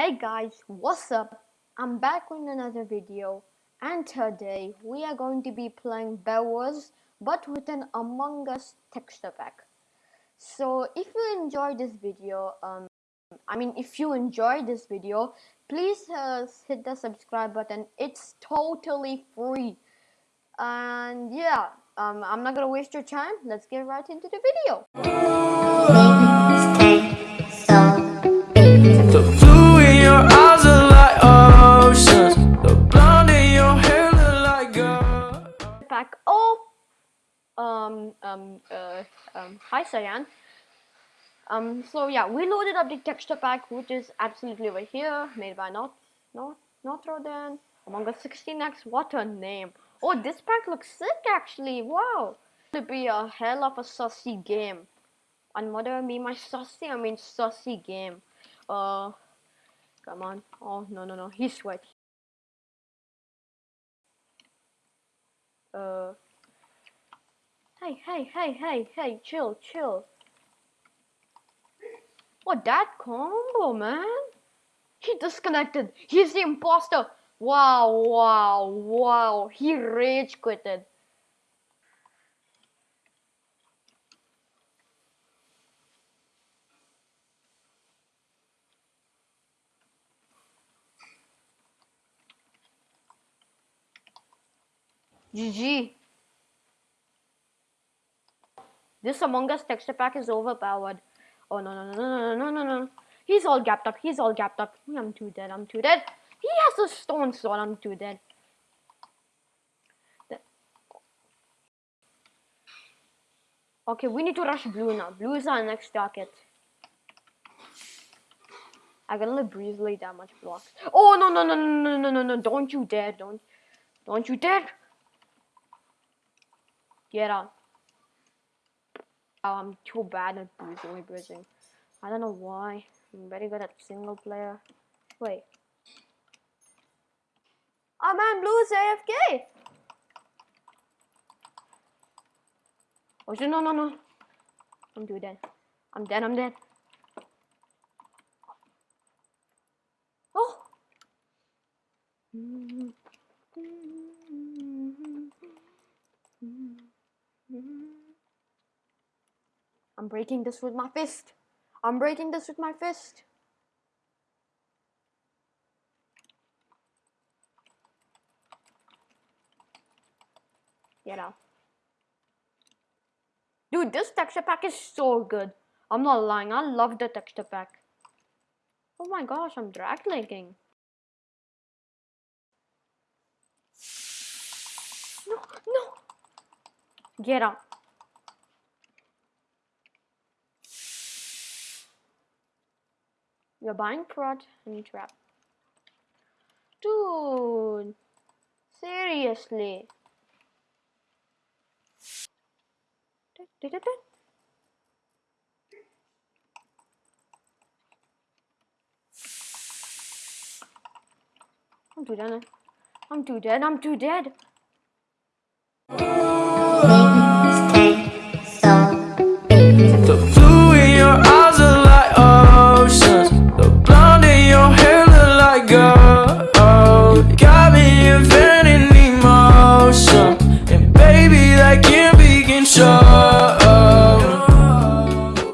Hey guys, what's up? I'm back with another video and today we are going to be playing Bed Wars but with an Among Us texture pack. So if you enjoy this video, um, I mean if you enjoy this video, please uh, hit the subscribe button. It's totally free. And yeah, um, I'm not gonna waste your time. Let's get right into the video. Um, um, uh, um, hi Cyan. Um, so yeah, we loaded up the texture pack, which is absolutely over here, made by not, not, Notre Among Us 16x. What a name! Oh, this pack looks sick actually. Wow, to be a hell of a saucy game. And what do I mean by sussy? I mean saucy game. Uh, come on. Oh no no no, he's sweat. Uh. Hey hey hey hey hey, chill chill. What that combo, man? He disconnected. He's the imposter. Wow, wow, wow. He rage quitted. GG. This Among Us texture pack is overpowered. Oh no no no no no no no no. He's all gapped up. He's all gapped up. I'm too dead. I'm too dead. He has a stone sword. I'm too dead. Okay, we need to rush blue now. Blue is our next target. I breeze lay that much blocks. Oh no no no no no no no no! Don't you dare! Don't don't you dare! Get out. Oh, I'm too bad at bridging, bridging. I don't know why. I'm very good at single player. Wait. Oh man, blue is AFK! Oh shit, no, no, no. I'm too dead. I'm dead, I'm dead. Oh! I'm breaking this with my fist. I'm breaking this with my fist. Get out. Dude, this texture pack is so good. I'm not lying. I love the texture pack. Oh my gosh, I'm drag clicking. No, no. Get out. You're buying prod and trap. Dude, seriously. I'm too dead. I'm too dead. I'm too dead.